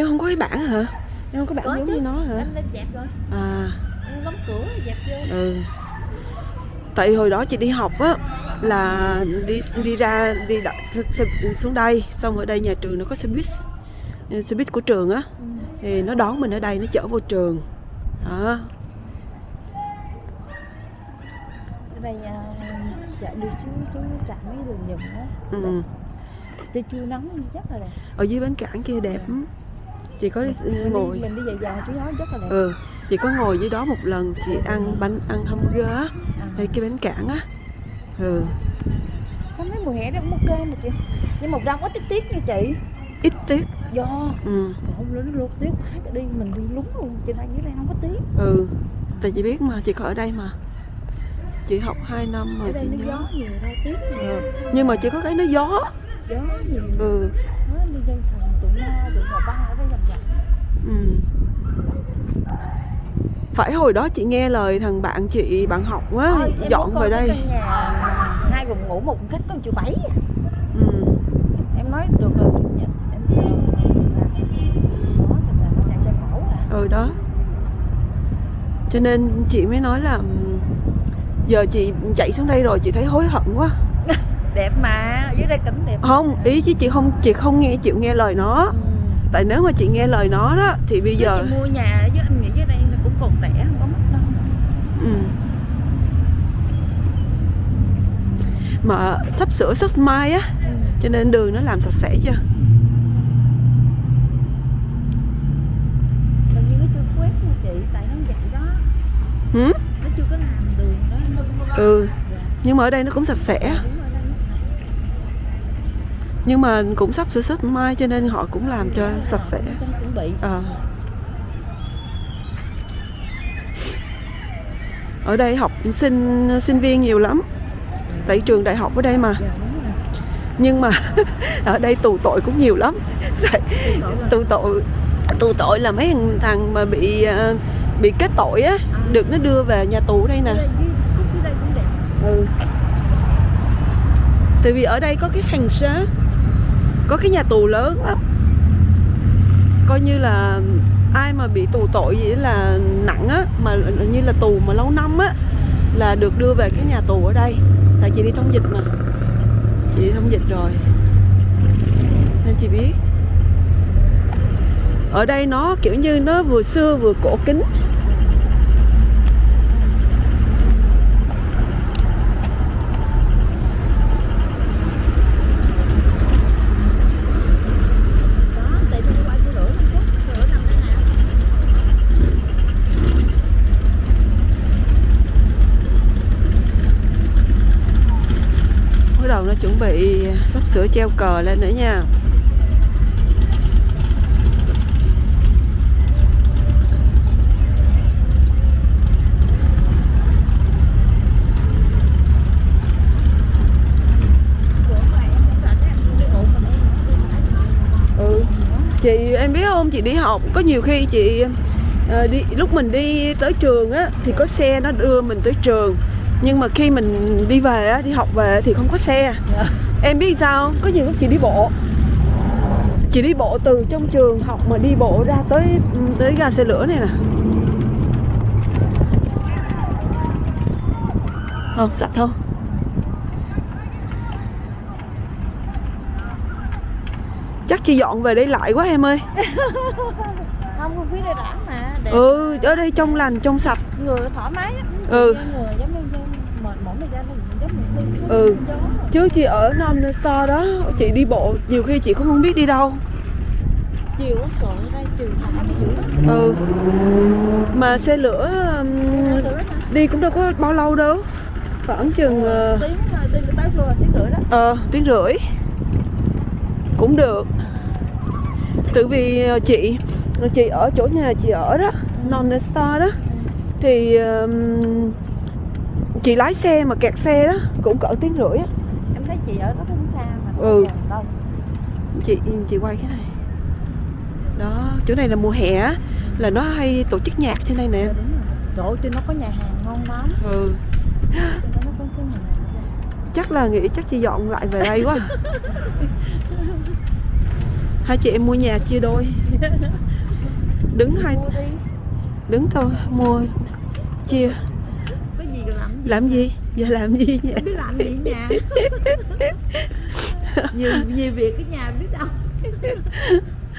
em không có cái bảng hả? Em không có bảng Có giống chứ. như nó hả? Anh lên dẹp rồi. À. Anh đóng cửa dẹp vô. Ừ. Tại hồi đó chị đi học á là đi đi ra đi đợi, xe, xuống đây xong ở đây nhà trường nó có xe buýt xe buýt của trường á. Ừ. thì nó đón mình ở đây nó chở vô trường. Đó. Ở đây à, chạy đi xuống xuống trạm mấy đường dùm đó ừ. tôi chưa nắng rất là đẹp. Ở dưới bến cảng kia đẹp lắm chị có mình ngồi. đi, mình đi vòng vòng chú nó rất là đẹp. Ừ chị có ngồi dưới đó một lần chị ăn bánh ăn hamburger á à. ngay cái bến cảng á. Ừ. Có mấy mùa hè đó cũng ok mà chị. Nhưng mà đâu có tiết tiết như chị. Ít tiếc. Do. Ừ. Không lớn luôn tiết quá đi mình đi lúng luôn. Trên đây dưới đây không có tiết ừ tại chị biết mà chị có ở đây mà. Chị học 2 năm đây chị nó nhớ. gió nhiều tiết ừ. nhưng mà chỉ có cái nó gió gió nhiều ừ. nó đi dân thành tụi nó tụi họ băng ở đây vòng vòng ừ. Phải hồi đó chị nghe lời thằng bạn chị bạn học á Thôi, em dọn về đây. nhà hai phòng ngủ một khách có triệu bảy à. ừ. em nói được rồi em em chờ à. Ừ đó. Cho nên chị mới nói là giờ chị chạy xuống đây rồi chị thấy hối hận quá. Đẹp mà đây cảnh đẹp không ý chứ chị không chị không nghe chịu nghe lời nó ừ. tại nếu mà chị nghe lời nó đó thì bây Chứ giờ chị mua nhà với anh nghĩ dưới đây nó cũng còn rẻ không có mắc đâu ừ. mà sắp sửa xuất mai á ừ. cho nên đường nó làm sạch sẽ chưa hình như nó chưa quét nha chị tại nó vậy đó ừ? nó chưa có làm đường đó ừ nhưng mà ở đây nó cũng sạch sẽ đúng rồi đây nó sạch nhưng mà cũng sắp sửa xuất mai cho nên họ cũng làm cho sạch sẽ. Ờ. ở đây học sinh sinh viên nhiều lắm. Tại trường đại học ở đây mà. Dạ nhưng mà ở đây tù tội cũng nhiều lắm. Tù tội tù tội là mấy thằng, mà bị ờ, bị kết tội á được nó đưa về nhà tù đây nè. Ừ. tại vì ở đây có cái phành xá có cái nhà tù lớn lắm. Coi như là ai mà bị tù tội gì là nặng á, mà như là tù mà lâu năm á, là được đưa về cái nhà tù ở đây. Tại chị đi thông dịch mà. Chị đi thông dịch rồi. Nên chị biết. Ở đây nó kiểu như nó vừa xưa vừa cổ kính đó tại tôi đi qua xe lửa một chút xe lửa nằm đây nè bắt đầu nó chuẩn bị sắp sửa treo cờ lên nữa nha. Ừ chị, em biết không? Chị đi học, có nhiều khi chị ờ, đi, lúc mình đi tới trường á, thì có xe nó đưa mình tới trường nhưng mà khi mình đi về á đi học về thì không có xe. Dạ. em biết sao không? có nhiều lúc chị đi bộ. Chị đi bộ từ trong trường học mà đi bộ ra tới tới ga xe lửa này nè. Không sạch không chắc chị dọn về đây lại quá em ơi. Không không khí đây đã mà. Đẹp ừ ở đây trong lành trong sạch. Người thoải mái á. Ừ. người giống như dân mệt mỏi thời gian thì giống như đi Ừ. chứ chị ở non store đó chị đi bộ nhiều khi chị cũng không biết đi đâu. Chiều á thả đi dữ lắm. Ừ. Mà xe lửa là đi cũng đâu có bao lâu đâu. Khoảng chừng ờ, tiếng ờ, đi tới luôn là tiếng rưỡi đó. ờ tiếng rưỡi. Cũng được. Tự vì chị chị ở chỗ nhà chị ở đó non store đó. Thì ừm, chị lái xe mà kẹt xe đó cũng cỡ tiếng rưỡi á. Em thấy chị ở đó không xa mà Ừ. đâu. Chị chị quay cái này. Đó chỗ này là mùa hè là nó hay tổ chức nhạc trên đây nè. Dạ. Trời ơi, trên nó có nhà hàng ngon lắm. Ừ. Chắc là nghĩ chắc chị dọn lại về đây quá. Hai chị em mua nhà chia đôi. Đứng hai đứng thôi mua chia làm gì? Giờ làm gì nhỉ? Biết làm gì nhà. Nhiều nhiều việc ở nhà biết đâu.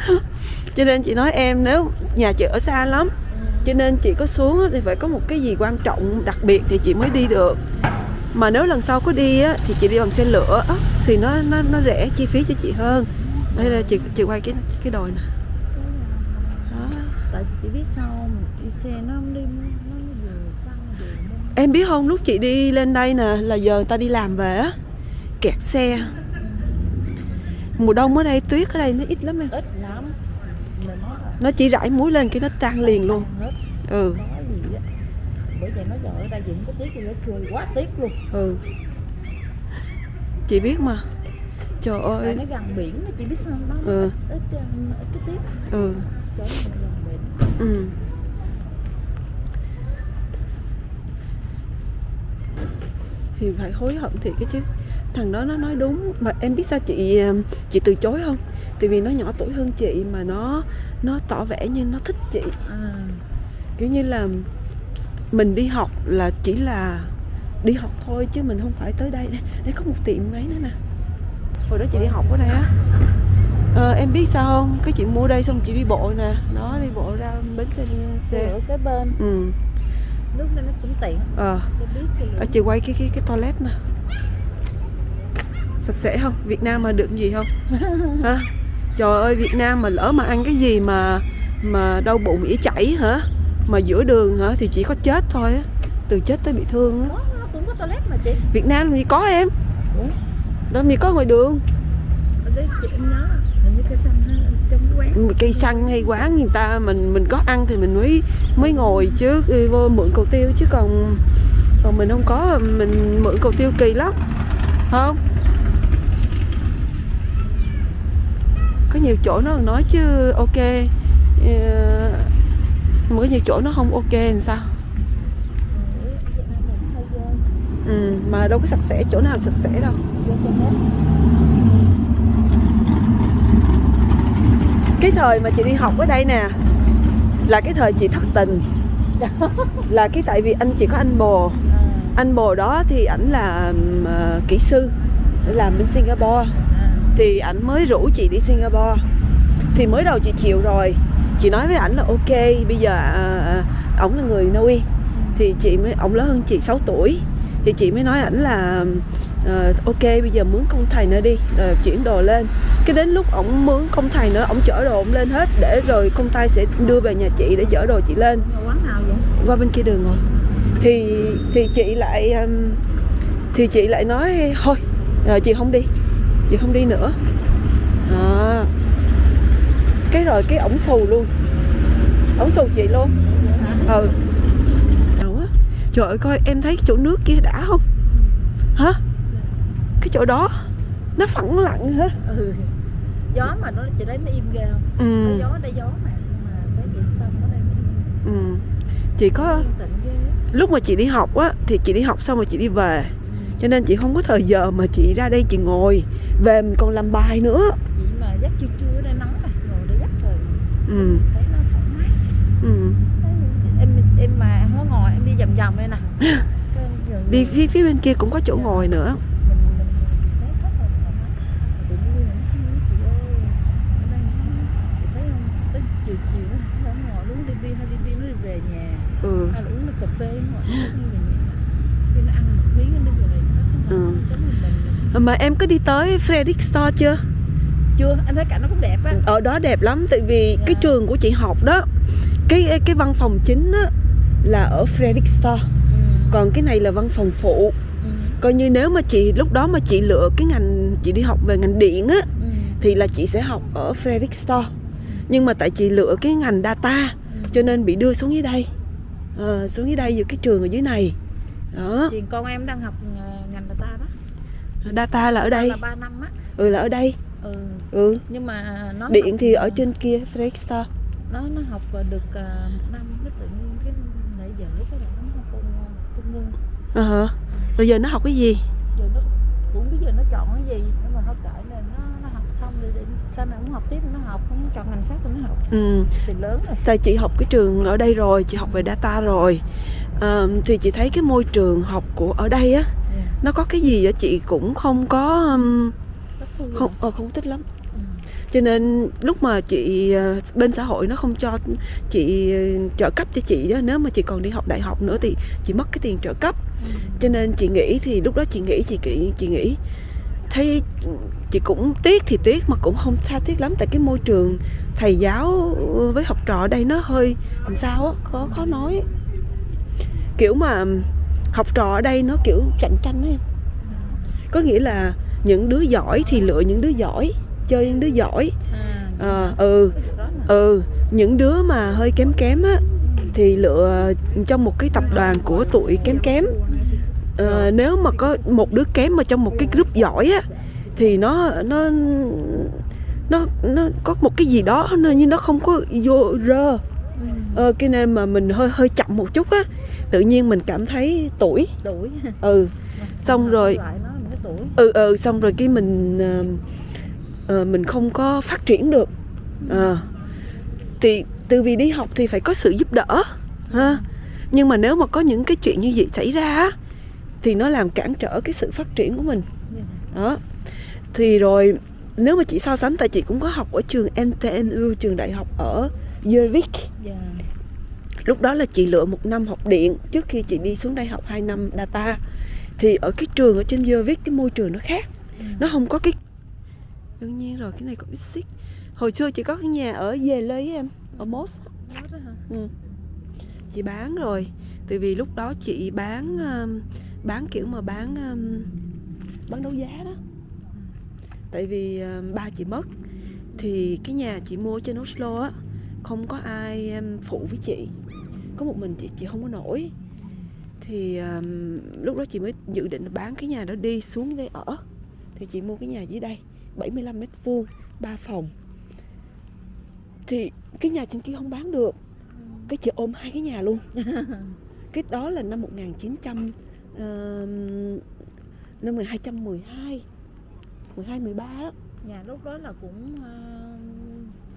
Cho nên chị nói em nếu nhà chị ở xa lắm cho nên chị có xuống thì phải có một cái gì quan trọng đặc biệt thì chị mới đi được. Mà nếu lần sau có đi á, thì chị đi bằng xe lửa á, thì nó nó nó rẻ chi phí cho chị hơn. Đây là chị chị quay cái cái đồi nè. Đó. tại chị biết sao đi xe nó không đi nó vừa xăng vừa mông em biết không lúc chị đi lên đây nè là giờ người ta đi làm về á. Kẹt xe. Mùa đông ở đây tuyết ở đây nó ít lắm em. Ít lắm. Nó chỉ rải muối lên cái nó tan liền luôn. ừ. Bởi vậy nó giờ ở đây dựng có thì nó cười quá tiếc luôn. Ừ. Chị biết mà. Trời tại ơi. nó gần biển chị biết sao không? nó Ừ. ít, ít, ít ừ. Chỗ này gần biển. Ừ thì phải hối hận thiệt cái chứ. Thằng đó nó nói đúng mà em biết sao chị ờ, chị từ chối không? Tại vì nó nhỏ tuổi hơn chị mà nó nó tỏ vẻ như nó thích chị. À. Kiểu như là mình đi học là chỉ là đi học thôi chứ mình không phải tới đây. Đây, có một tiệm ấy nữa nè. Hồi đó chị đi học ở đây á. Ờ, em biết sao không? Cái chị mua đây xong chị đi bộ nè. Nó đi bộ ra bến xe xe. Xe ở cái bên. Ừ đó nó cũng tiện. Ờ. Lửa. Chị quay cái cái cái toilet nè. Sạch sẽ không? Việt Nam mà được gì không? Hả? Trời ơi Việt Nam mà lỡ mà ăn cái gì mà mà đau bụng ỉa chảy hả? Mà giữa đường hả? Thì chỉ có chết thôi á. Từ chết tới bị thương á. Cũng có toilet mà chị. Việt Nam gì có em. Ủa? làm gì có ngoài đường. Ở đấy chị em nhớ cái xăng trong quán cây xăng hay quán người ta mình mình có ăn thì mình mới mới ngồi chứ đi vô mượn cầu tiêu chứ còn còn mình không có mình mượn cầu tiêu kỳ lắm không? Có nhiều chỗ nó nói chứ ok ờ, mà có nhiều chỗ nó không ok làm sao? Ừ, ừ, mà đâu có sạch sẽ chỗ nào sạch sẽ đâu vô cho hết cái thời mà chị đi học ở đây nè là cái thời chị thất tình. Là cái tại vì anh chỉ có anh bồ. À, anh bồ đó thì ảnh là uh, kỹ sư làm bên Singapore. À. thì ảnh mới rủ chị đi Singapore. Thì mới đầu chị chịu rồi. Chị nói với ảnh là ok bây giờ à, ổng là người Na Uy thì chị mới ổng lớn hơn chị 6 tuổi thì chị mới nói ảnh là ờ, ok bây giờ mướn công thầy nữa đi rồi chuyển đồ lên. Cái đến lúc ổng mướn công thầy nữa ổng chở đồ ổng lên hết để rồi công tay sẽ đưa về nhà chị để chở đồ chị lên. Mà quán nào vậy? Qua bên kia đường rồi. Thì thì chị lại um, thì chị lại nói thôi ờ, chị không đi chị không đi nữa. À, cái rồi cái ổng xù luôn. Ổng xù chị luôn. Ừ trời ơi coi em thấy chỗ nước kia đã không? Hả? Cái chỗ đó nó phẳng lặng hả? Ừ. gió mà nó chị thấy nó im ghê không? Ừ, có gió đây gió mà mà đây nó ừ. chị có lúc mà chị đi học á thì chị đi học xong rồi chị đi về. Cho nên chị không có thời giờ mà chị ra đây chị ngồi. Về mình còn làm bài nữa. Chị mà dắt chưa chưa ở đây nắng này ngồi đây dắt rồi. Ừ thấy nó thoải mái ừ Thấy em em mà không có ngồi em đi vòng vòng đây nè Cái gần- đi phía phía bên kia cũng có chỗ ngồi nữa ừ Ừ. mình mà em có đi tới Frederick Store chưa chưa em thấy cảnh nó cũng đẹp á ở đó đẹp lắm tại vì cái Dạ. trường của chị học đó cái cái văn phòng chính á là ở Frederick Store. Còn cái này là văn phòng phụ. Ừ. coi như nếu mà chị lúc đó mà chị lựa cái ngành chị đi học về ngành điện á Ừ. thì là chị sẽ học ở Frederick Store. Nhưng mà tại chị lựa cái ngành data Ừ. cho nên bị đưa xuống dưới đây. Ờ, xuống dưới đây giữa cái trường ở dưới này. Đó. Thì con em đang học ờ, ngành người ta đó. Data là ở đây. Là 3 năm á. Ừ là ở đây. Ừ. Ừ. Nhưng mà nó điện thì ở trên kia Frederick Store. Nó nó học được ờ, một năm ờ hả? Rồi giờ nó học cái gì? Giờ nó cũng cái giờ nó chọn cái gì? Nhưng mà nó cải nên nó, nó học xong rồi để, sau này cũng học tiếp nó học cũng chọn ngành khác thì nó học. Ừ. thì lớn rồi. Tại chị học cái trường ở đây rồi chị học về data rồi. À, thì chị thấy cái môi trường học của ở đây á yeah. nó có cái gì á chị? Cũng không có um, không ờ, không thích lắm. Ừ. Cho nên lúc mà chị ờ, bên xã hội nó không cho chị ờ, trợ cấp cho chị đó nếu mà chị còn đi học đại học nữa thì chị mất cái tiền trợ cấp cho nên chị nghĩ thì lúc đó chị nghĩ chị nghĩ chị nghĩ. Thấy chị cũng tiếc thì tiếc mà cũng không tha tiếc lắm tại cái môi trường thầy giáo với học trò ở đây nó hơi làm sao á khó khó nói kiểu mà học trò ở đây nó kiểu cạnh tranh ấy có nghĩa là những đứa giỏi thì lựa những đứa giỏi chơi những đứa giỏi. À, Ờ, ừ ừ những đứa mà hơi kém kém á thì lựa trong một cái tập đoàn của tụi kém kém Ờ, nếu mà có một đứa kém mà trong một cái group giỏi á thì nó nó nó nó có một cái gì đó nó như nó không có vô rơ. Ừ. ờ, cái nên mà mình hơi hơi chậm một chút á tự nhiên mình cảm thấy tuổi. Tuổi ừ. Xong rồi- ừ ừ xong rồi cái mình ờ, mình không có phát triển được. Ờ. thì từ vì đi học thì phải có sự giúp đỡ ha. Nhưng mà nếu mà có những cái chuyện như vậy xảy ra á, thì nó làm cản trở cái sự phát triển của mình Yeah. đó thì rồi nếu mà chị so sánh tại chị cũng có học ở trường NTNU trường đại học ở Gjøvik Dạ. lúc đó là chị lựa một năm học điện trước khi chị đi xuống đây học 2 năm data thì ở cái trường ở trên Gjøvik cái môi trường nó khác Ừ. nó không có cái đương nhiên rồi cái này có ít xích hồi xưa chị có cái nhà ở về lê với em ở Mos Đó đó hả? ừ. chị bán rồi tại vì lúc đó chị bán um, bán kiểu mà bán um, bán đấu giá đó. Tại vì um, ba chị mất thì cái nhà chị mua trên Oslo á không có ai um, phụ với chị. Có một mình chị chị không có nổi. Thì um, lúc đó chị mới dự định bán cái nhà đó đi xuống đây ở. Thì chị mua cái nhà dưới đây 75 mét vuông 3 phòng. Thì cái nhà trên kia không bán được. Cái chị ôm hai cái nhà luôn. Cái đó là năm 1900 uh, năm 1212 12 13 đó. Nhà lúc đó là cũng ờ,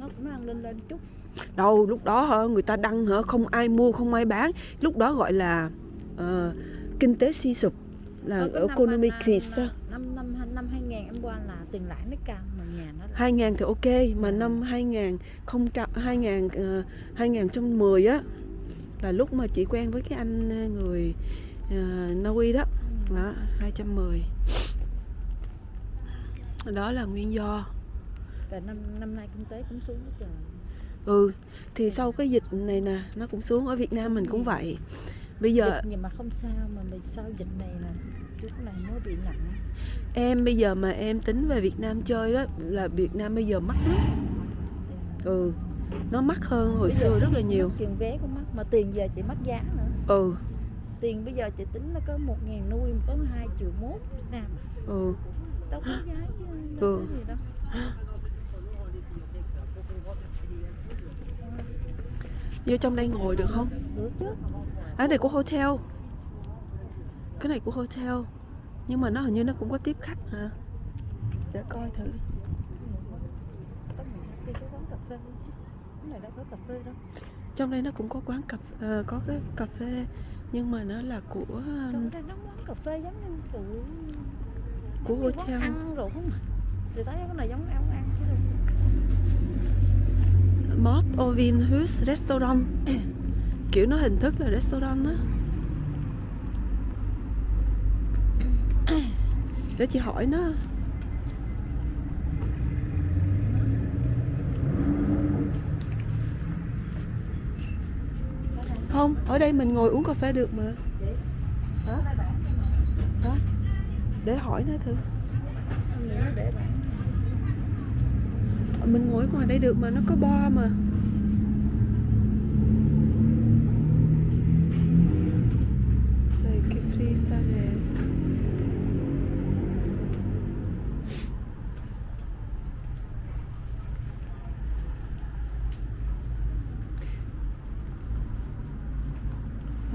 nó cũng đang lên lên chút. Đâu lúc đó hả người ta đăng hả không ai mua không ai bán. Lúc đó gọi là ờ, kinh tế suy sụp là economic năm- crisis năm năm năm 2000 em qua là tiền lãi nó cao mà nhà nó là 2000 thì ok mà năm 2000 không 2000 uh, 2010 á là lúc mà chị quen với cái anh ờ, người uh, Na Uy đó đó 210 đó là nguyên do. Tại năm năm nay kinh tế cũng xuống hết trời. Ừ thì sau cái dịch này nè nó cũng xuống. Ở Việt Nam mình cũng vậy. Bây giờ dịch nhưng mà không sao mà mình sau dịch này là chút này mới bị nặng. Em bây giờ mà em tính về Việt Nam chơi đó là Việt Nam bây giờ mắc lắm. Ừ nó mắc hơn hồi Bây xưa rất là nhiều. tiền vé cũng mắc mà tiền giờ chị mất giá nữa. Ừ tiền bây giờ chị tính nó có một ngàn nuôi mà có hai triệu mốt Việt Nam à. ừ. Đâu có giá chứ đâu Ừ. có gì đâu. Vô trong đây ngồi được không? Được chứ. Cái này của hotel. Cái này của hotel. Nhưng mà nó hình như nó cũng có tiếp khách hả? Để coi thử. Phê phê trong đây nó cũng có quán cà ờ, có cái cà phê nhưng mà nó là của um, đây nó quán cà phê giống như của của hotel. ăn rồi không? Thì thấy cái này giống ăn ăn chứ đâu. Mott Ovin Hus Restaurant. Kiểu nó hình thức là restaurant á. Để chị hỏi nó không, ở đây mình ngồi uống cà phê được mà. Hả? Hả? Để hỏi nó thử. Mình mình ngồi ngoài đây được mà, nó có bo mà.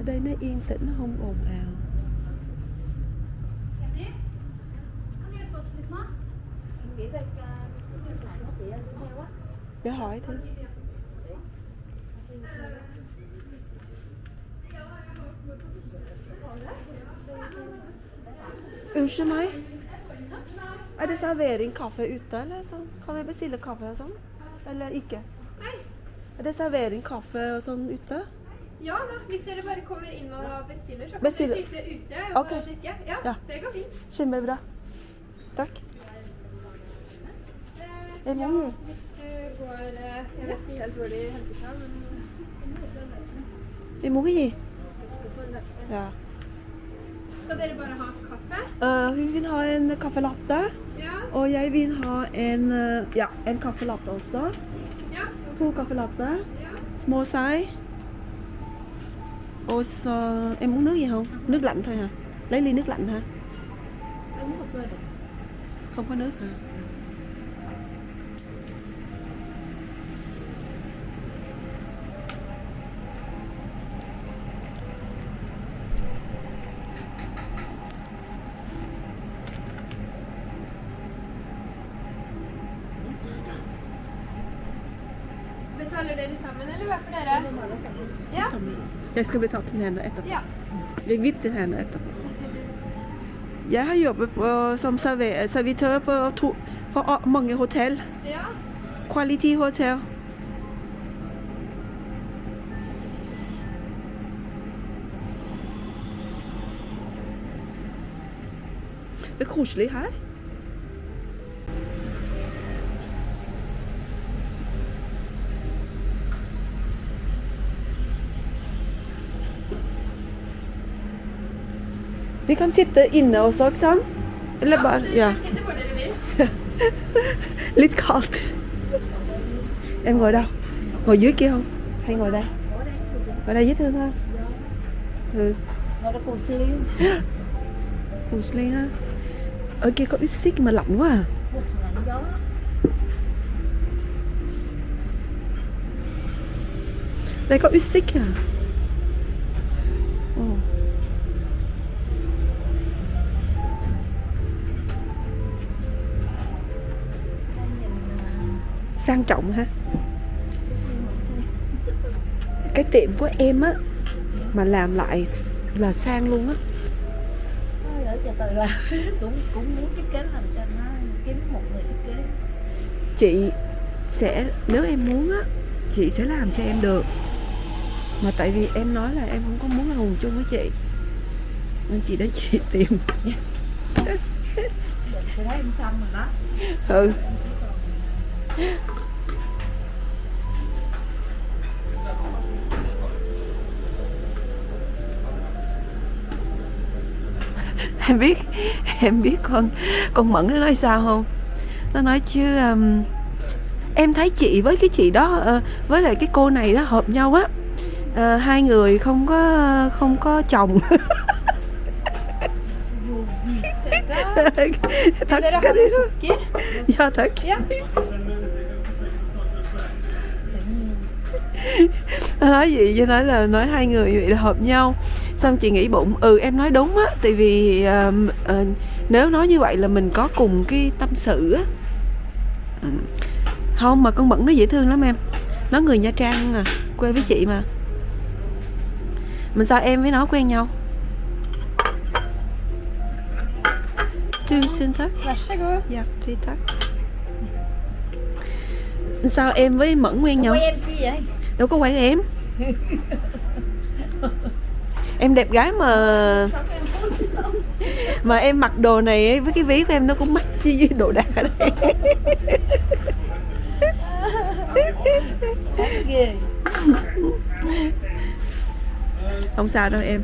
Đây nó yên tĩnh nó không ồn ào để hỏi thôi Unnskyld meg. Er det servering kaffe ute, eller sånn? Kan vi bestille kaffe og sånn? Eller ikke? Er det servering kaffe og sånn ute? Ja da, hvis dere bare kommer inn og bestiller, så kan Bestiller. dere sitte ute og okay. drikke. Ja, Ja. det går fint. Kjempebra. Takk. Eh, ja, hvis du går eh, Jeg vet ikke helt hvor de henter fra, men Vi må gi. Ja. Skal dere bare ha kaffe? Uh, hun vil ha en kaffe latte, Ja. og jeg vil ha en, eh, ja, en kaffe latte også. Ja. To. To kaffe latte, Ja. små size. Og så, em uống nước gì không? Nước lạnh thôi hả? Lấy ly nước lạnh hả? uống cà phê được Không có nước hả? Betaler dere sammen, eller hver for dere? Ja. Jeg skal betale til henne etterpå. ja. Jeg vipp til henne etterpå. Jeg har jobbet på, som servitør på to, for mange hotell. Ja. Quality hotell. Det er koselig her. Vi kan sitte inne også, ikke sant? Eller bare Ja. Litt kaldt. Em ngồi đâu? Ngồi dưới kia không? Hay ngồi đây? Ngồi đây dễ thương hơn. Ừ, ngồi đó cùng siêu Musli ha. Ở kia có ít xích mà lạnh quá à. Đây có ít xích à. Sang trọng ha. Cái tiệm của em á mà làm lại là sang luôn á. Thôi đỡ cho từ là cũng cũng muốn thiết kế làm cho nó kiếm một người thiết kế. Chị sẽ nếu em muốn á chị sẽ làm cho em được. Mà tại vì em nói là em không có muốn là hùng chung với chị. Nên chị đến chị tìm. Em xong rồi đó. Ừ em biết em biết con con mẫn nó nói sao không? Nó nói chứ um, em thấy chị với cái chị đó ờ, với lại cái cô này đó hợp nhau á. Ờ, hai người không có không có chồng. Thật ha skal du sukker? ja nó nói gì cho nói là nói hai người vậy là hợp nhau xong chị nghĩ bụng ừ em nói đúng á tại vì ờ, ờ, nếu nói như vậy là mình có cùng cái tâm sự á không mà con mẫn nó dễ thương lắm em nó người nha trang à quê với chị mà mà sao em với nó quen nhau Tusen takk. Vær så god. Hjertelig takk. Sao em với Mẫn quen nhau? em vậy Đâu có quen em. em đẹp gái mà mà em mặc đồ này ấy, với cái ví của em nó cũng mắc chi với đồ đạc ở đây. Không sao đâu em.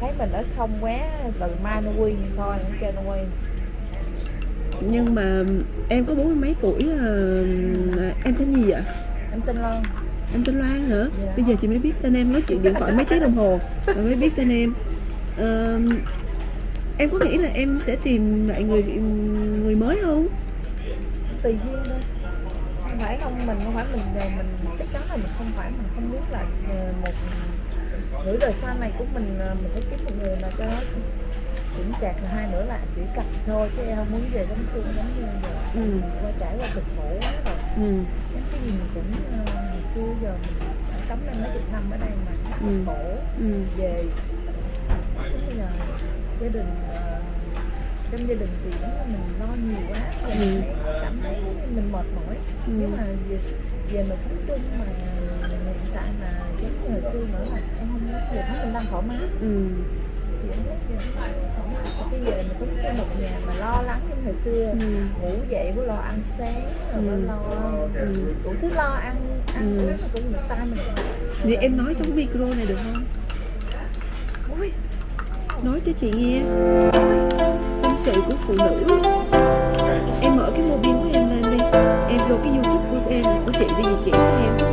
thấy mình ở không quá từ mai nó quy thôi nó kêu nó quy Nhưng mà em có bốn mươi mấy tuổi à, em tên gì vậy? em tin Loan Em tên Loan hả? Bây giờ chị mới biết tên em nói chuyện điện thoại mấy tiếng đồng hồ rồi mới biết tên em. Ờ, em có nghĩ là em sẽ tìm lại người người mới không? tùy duyên thôi không phải không mình không phải mình ờ, mình chắc chắn là mình không phải mình không muốn là ờ, một nửa đời sau này của mình ờ, mình phải kiếm một người mà cho nó chững chạc hai nữa là chỉ cặp thôi chứ em không muốn về sống chung giống như giờ Ừ. qua trải qua cực khổ quá rồi ừ cái gì mình cũng xưa giờ mình đã cấm lên mấy chục năm ở đây mà là Ừ. khổ ừ về như là gia đình ờ, trong gia đình thì giống như mình lo nhiều quá Ừ. mình thấy, cảm thấy mình mệt mỏi Ừ. nếu mà về, về mà sống chung mà hiện tại là giống như hồi xưa nữa là em không về thấy mình đang thoải mái ừ thì em thấy giờ thoải mái bây giờ mà sống chung một nhà mà lo lắng như hồi xưa ừ ngủ dậy mới lo ăn sáng rồi Ừ. lo Ừ. đủ thứ lo ăn Ừ. vậy em nói trong micro này được không? Nói cho chị nghe. Tâm sự của phụ nữ. Em mở cái mobile của em lên đi. Em vô cái youtube của em của chị đi chị cho em